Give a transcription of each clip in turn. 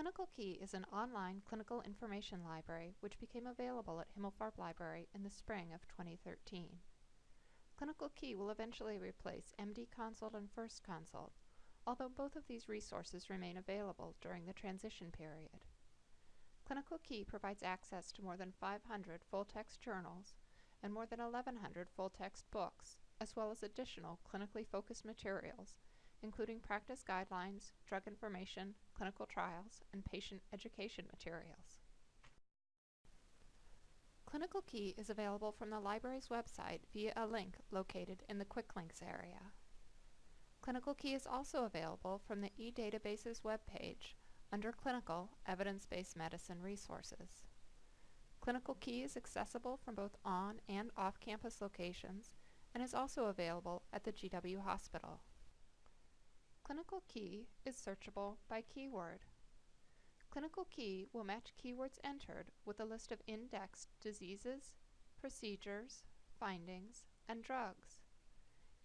Clinical Key is an online clinical information library which became available at Himmelfarb Library in the spring of 2013. Clinical Key will eventually replace MD Consult and First Consult, although both of these resources remain available during the transition period. Clinical Key provides access to more than 500 full-text journals and more than 1,100 full-text books, as well as additional clinically focused materials including practice guidelines, drug information, clinical trials, and patient education materials. Clinical Key is available from the library's website via a link located in the Quick Links area. Clinical Key is also available from the eDatabases webpage under Clinical Evidence-Based Medicine Resources. Clinical Key is accessible from both on and off-campus locations and is also available at the GW Hospital. Clinical Key is searchable by keyword. Clinical Key will match keywords entered with a list of indexed diseases, procedures, findings, and drugs.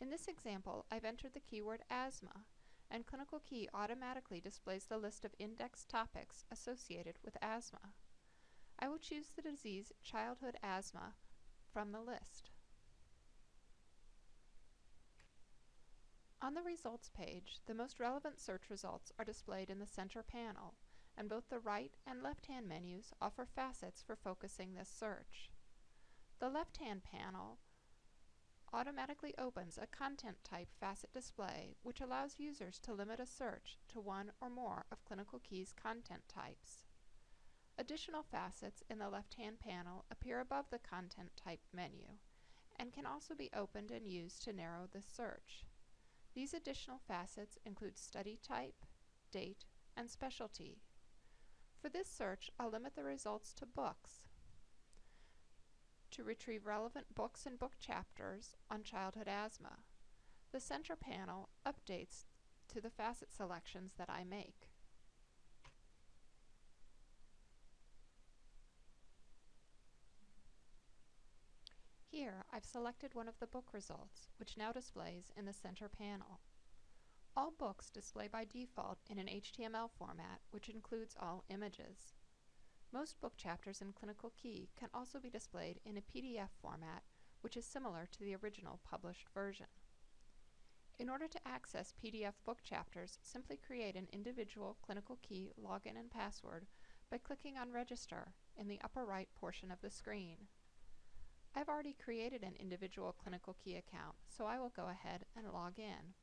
In this example, I've entered the keyword asthma, and Clinical Key automatically displays the list of indexed topics associated with asthma. I will choose the disease childhood asthma from the list. On the results page, the most relevant search results are displayed in the center panel, and both the right and left-hand menus offer facets for focusing this search. The left-hand panel automatically opens a content type facet display which allows users to limit a search to one or more of Clinical Key's content types. Additional facets in the left-hand panel appear above the content type menu and can also be opened and used to narrow the search. These additional facets include study type, date, and specialty. For this search, I'll limit the results to books. To retrieve relevant books and book chapters on childhood asthma, the center panel updates to the facet selections that I make. Here, I've selected one of the book results, which now displays in the center panel. All books display by default in an HTML format, which includes all images. Most book chapters in Clinical Key can also be displayed in a PDF format, which is similar to the original published version. In order to access PDF book chapters, simply create an individual Clinical Key login and password by clicking on Register in the upper right portion of the screen. I've already created an individual Clinical Key account, so I will go ahead and log in.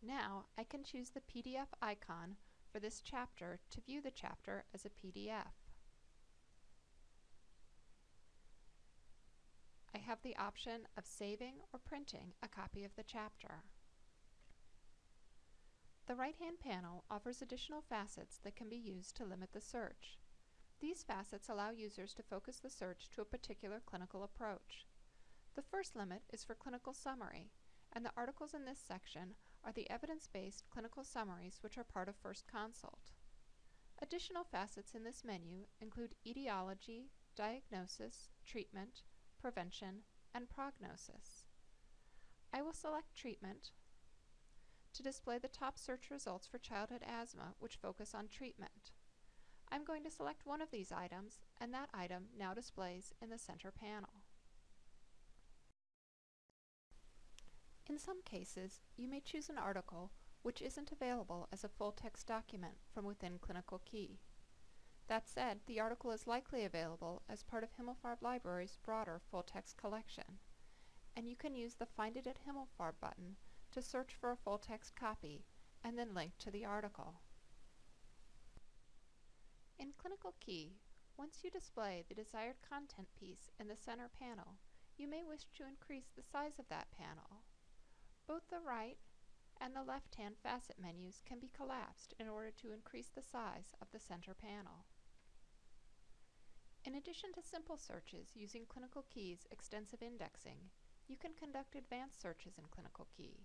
Now I can choose the PDF icon for this chapter to view the chapter as a PDF. I have the option of saving or printing a copy of the chapter. The right-hand panel offers additional facets that can be used to limit the search. These facets allow users to focus the search to a particular clinical approach. The first limit is for clinical summary, and the articles in this section are the evidence-based clinical summaries which are part of First Consult. Additional facets in this menu include etiology, diagnosis, treatment, prevention, and prognosis. I will select treatment to display the top search results for childhood asthma which focus on treatment. I'm going to select one of these items and that item now displays in the center panel. In some cases, you may choose an article which isn't available as a full-text document from within Clinical Key. That said, the article is likely available as part of Himmelfarb Library's broader full-text collection, and you can use the Find it at Himmelfarb button to search for a full-text copy and then link to the article. In Clinical Key, once you display the desired content piece in the center panel, you may wish to increase the size of that panel. Both the right and the left-hand facet menus can be collapsed in order to increase the size of the center panel. In addition to simple searches using Clinical Key's extensive indexing, you can conduct advanced searches in Clinical Key.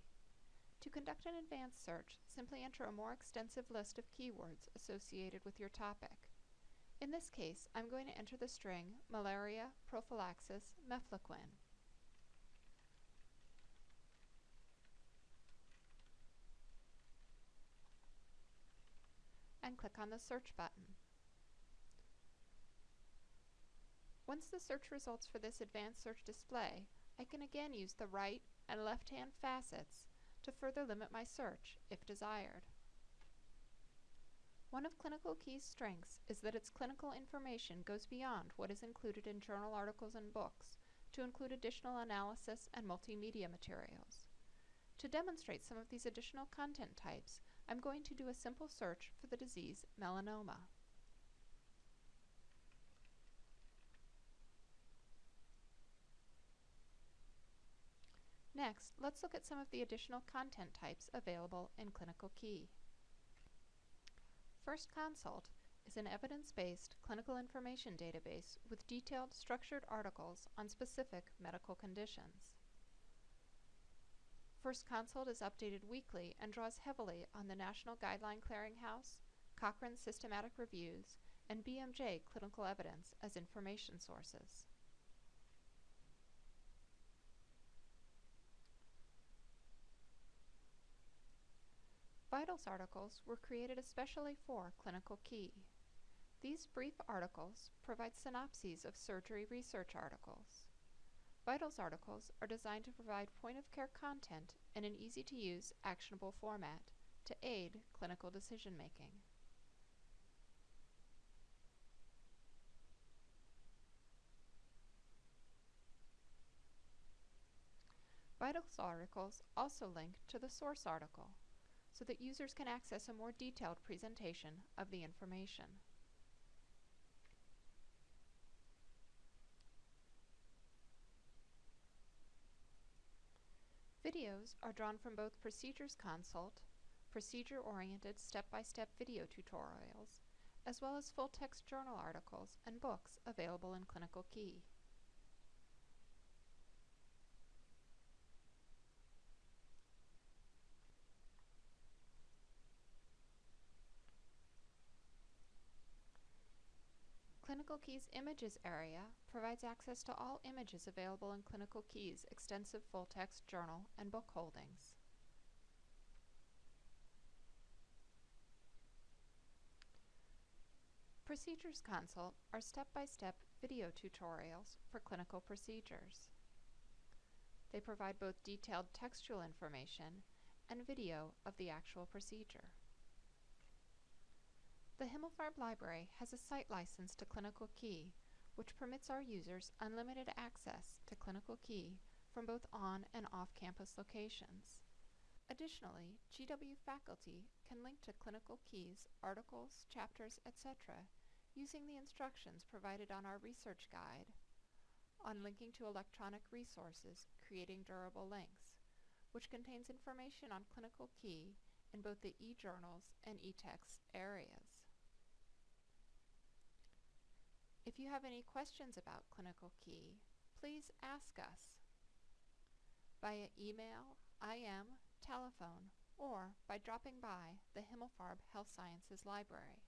To conduct an advanced search, simply enter a more extensive list of keywords associated with your topic. In this case, I'm going to enter the string malaria prophylaxis mefloquine. and click on the search button. Once the search results for this advanced search display, I can again use the right and left-hand facets to further limit my search if desired. One of Clinical Key's strengths is that its clinical information goes beyond what is included in journal articles and books to include additional analysis and multimedia materials. To demonstrate some of these additional content types, I'm going to do a simple search for the disease melanoma. Next, let's look at some of the additional content types available in Clinical Key. First Consult is an evidence-based clinical information database with detailed structured articles on specific medical conditions. First Consult is updated weekly and draws heavily on the National Guideline Clearinghouse, Cochrane Systematic Reviews, and BMJ clinical evidence as information sources. Vitals articles were created especially for Clinical Key. These brief articles provide synopses of surgery research articles. Vitals articles are designed to provide point-of-care content in an easy-to-use, actionable format to aid clinical decision-making. Vitals articles also link to the source article so that users can access a more detailed presentation of the information. Videos are drawn from both Procedures Consult, procedure-oriented step-by-step video tutorials, as well as full-text journal articles and books available in Clinical Key. Clinical Key's Images area provides access to all images available in Clinical Key's extensive full-text journal and book holdings. Procedures Consult are step-by-step -step video tutorials for clinical procedures. They provide both detailed textual information and video of the actual procedure. The Himmelfarb Library has a site license to Clinical Key, which permits our users unlimited access to Clinical Key from both on and off-campus locations. Additionally, GW faculty can link to Clinical Key's articles, chapters, etc. using the instructions provided on our research guide on linking to electronic resources, creating durable links, which contains information on Clinical Key in both the e-journals and e-text areas. If you have any questions about Clinical Key, please ask us via email, IM, telephone, or by dropping by the Himmelfarb Health Sciences Library.